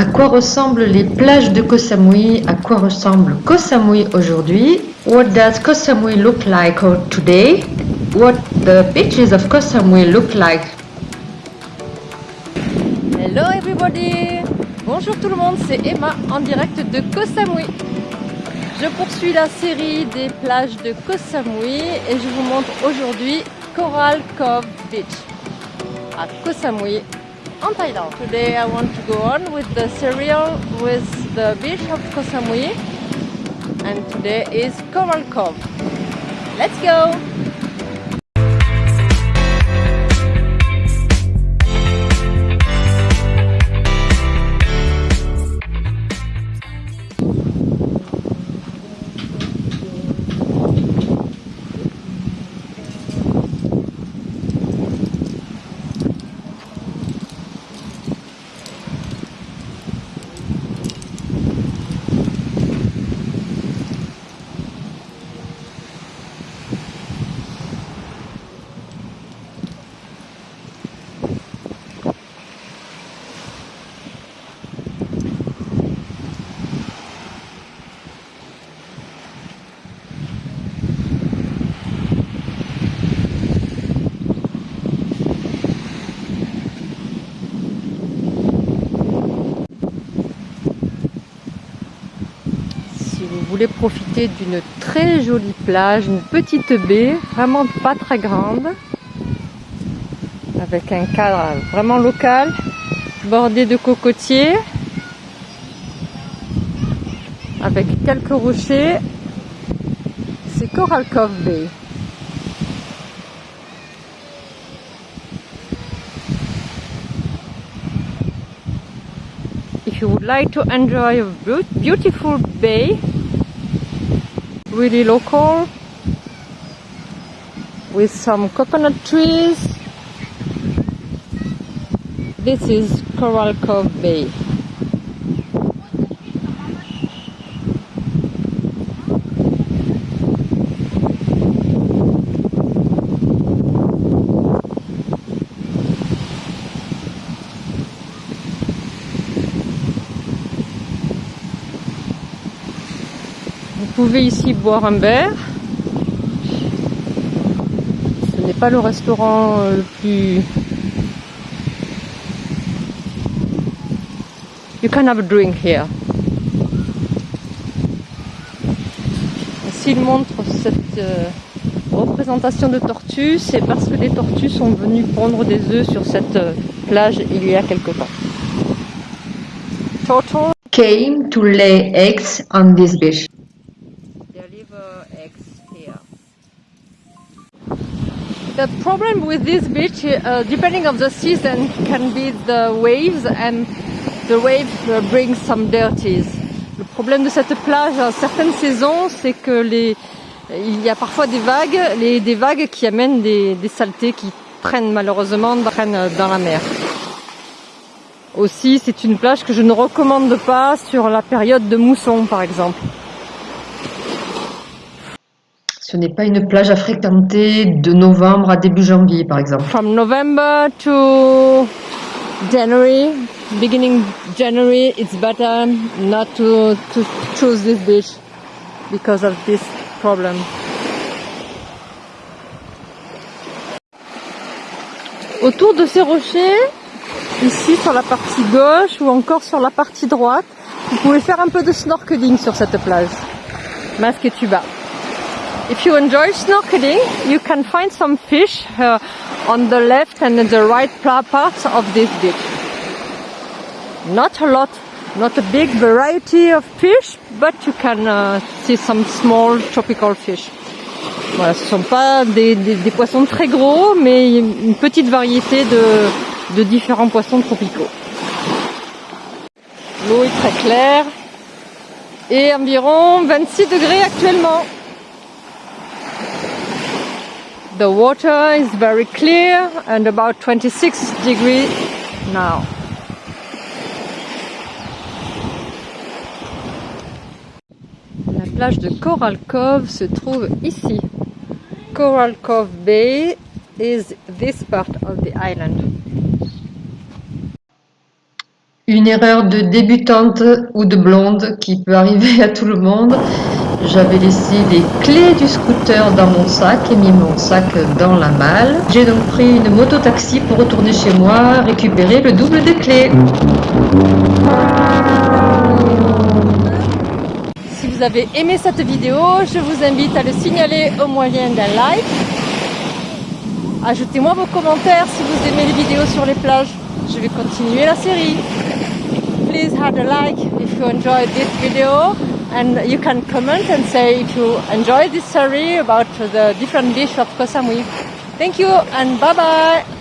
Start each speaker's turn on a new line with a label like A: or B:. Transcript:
A: À quoi ressemblent les plages de Koh Samui? À quoi ressemble Koh Samui aujourd'hui? What does Koh Samui look like today? What the beaches of Koh Samui look like?
B: Hello everybody. Bonjour tout le monde, c'est Emma en direct de Koh Samui. Je poursuis la série des plages de Koh Samui et je vous montre aujourd'hui Coral Cove Beach. À Koh Samui en Thaïlande. Today I want to go on with the serial with the beach of Koh Samui and today is Coral Cove. Let's go! Voulez profiter d'une très jolie plage, une petite baie, vraiment pas très grande, avec un cadre vraiment local, bordé de cocotiers, avec quelques rochers, c'est Coral Cove Bay. If you would like to enjoy a beautiful bay really local with some coconut trees. This is Coral Cove Bay. Pouvez ici boire un verre. Ce n'est pas le restaurant euh, le plus... You can have a drink here. S'il montre cette euh, représentation de tortues, c'est parce que des tortues sont venues pondre des œufs sur cette euh, plage il y a quelque temps.
A: Turtle came to lay eggs on this beach.
B: The problem with this beach, uh, depending on the season, can be the waves and the waves uh, bring some dirties. Le problème de cette plage à certaines saisons, c'est que les, il y a parfois des vagues, des vagues qui amènent des, saletés qui prennent malheureusement dans la mer. Aussi, c'est une plage que je ne recommande pas sur la période de mousson, par exemple.
A: Ce n'est pas une plage à fréquenter de novembre à début janvier, par exemple.
B: From November to January, beginning January, it's better not to, to choose this beach because of this problem. Autour de ces rochers, ici sur la partie gauche ou encore sur la partie droite, vous pouvez faire un peu de snorkeling sur cette plage. Masque et tuba. If you enjoy snorkeling, you can find some fish uh, on the left and the right parts of this beach. Not a lot, not a big variety of fish, but you can uh, see some small tropical fish. Voilà, ce ne sont pas des, poissons très gros, mais une petite variété de, de différents poissons tropicaux. L'eau est très claire et environ 26 degrés actuellement. The water is very clear and about 26 degrees now. La plage de Coral Cove se trouve ici. Coral Cove Bay is this part of the island.
A: Une erreur de débutante ou de blonde qui peut arriver à tout le monde. J'avais laissé les clés du scooter dans mon sac et mis mon sac dans la malle. J'ai donc pris une moto-taxi pour retourner chez moi récupérer le double des clés.
B: Si vous avez aimé cette vidéo, je vous invite à le signaler au moyen d'un like. Ajoutez-moi vos commentaires si vous aimez les vidéos sur les plages. Je vais continuer la série. Please hit a like if you enjoyed this video and you can comment and say if you enjoyed this story about the different dish of Koh. Thank you and bye bye!